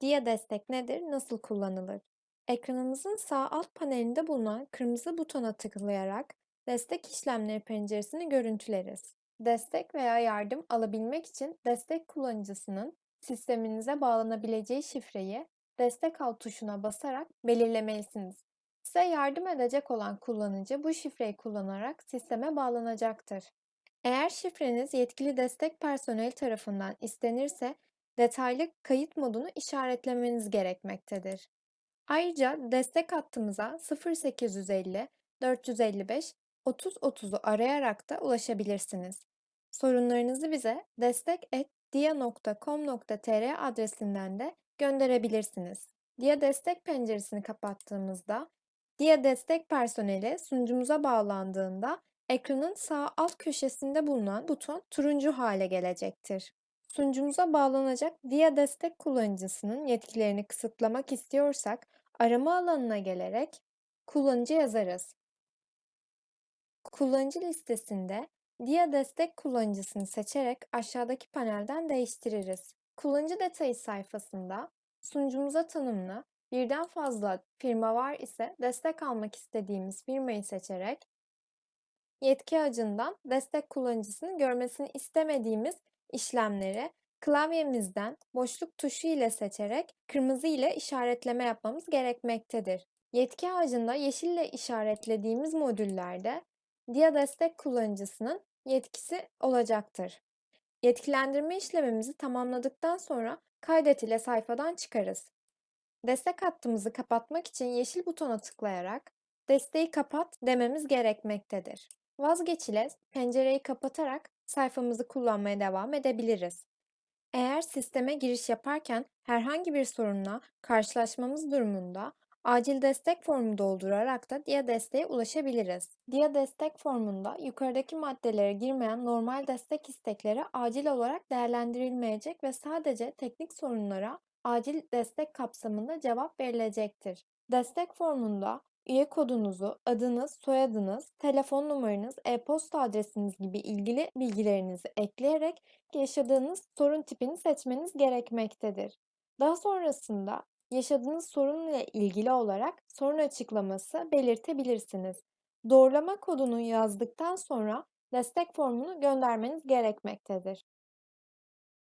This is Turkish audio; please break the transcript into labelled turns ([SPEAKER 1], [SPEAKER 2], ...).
[SPEAKER 1] Dia destek nedir? Nasıl kullanılır? Ekranımızın sağ alt panelinde bulunan kırmızı butona tıklayarak destek işlemleri penceresini görüntüleriz. Destek veya yardım alabilmek için destek kullanıcısının sisteminize bağlanabileceği şifreyi destek al tuşuna basarak belirlemelisiniz. Size yardım edecek olan kullanıcı bu şifreyi kullanarak sisteme bağlanacaktır. Eğer şifreniz yetkili destek personeli tarafından istenirse detaylı kayıt modunu işaretlemeniz gerekmektedir. Ayrıca destek hattımıza 0850 455 30 30'u arayarak da ulaşabilirsiniz. Sorunlarınızı bize destek@dia.com.tr adresinden de gönderebilirsiniz. Dia Destek penceresini kapattığımızda Dia Destek personeli sunucumuza bağlandığında ekranın sağ alt köşesinde bulunan buton turuncu hale gelecektir. Sunucumuza bağlanacak Dia Destek kullanıcısının yetkilerini kısıtlamak istiyorsak arama alanına gelerek kullanıcı yazarız. Kullanıcı listesinde Dia Destek kullanıcısını seçerek aşağıdaki panelden değiştiririz. Kullanıcı detayı sayfasında sunucumuza tanımlı birden fazla firma var ise destek almak istediğimiz firmayı seçerek yetki ağacından destek kullanıcısının görmesini istemediğimiz işlemleri klavyemizden boşluk tuşu ile seçerek kırmızı ile işaretleme yapmamız gerekmektedir. Yetki ağacında yeşil ile işaretlediğimiz modüllerde Dia destek kullanıcısının yetkisi olacaktır. Yetkilendirme işlemimizi tamamladıktan sonra kaydet ile sayfadan çıkarız. Destek hattımızı kapatmak için yeşil butona tıklayarak desteği kapat dememiz gerekmektedir. Vazgeç ile pencereyi kapatarak sayfamızı kullanmaya devam edebiliriz. Eğer sisteme giriş yaparken herhangi bir sorunla karşılaşmamız durumunda acil destek formu doldurarak da Dia desteğe ulaşabiliriz. Dia destek formunda yukarıdaki maddelere girmeyen normal destek istekleri acil olarak değerlendirilmeyecek ve sadece teknik sorunlara acil destek kapsamında cevap verilecektir. Destek formunda üye kodunuzu, adınız, soyadınız, telefon numaranız, e-posta adresiniz gibi ilgili bilgilerinizi ekleyerek yaşadığınız sorun tipini seçmeniz gerekmektedir. Daha sonrasında yaşadığınız sorunla ilgili olarak sorun açıklaması belirtebilirsiniz. Doğrulama kodunu yazdıktan sonra destek formunu göndermeniz gerekmektedir.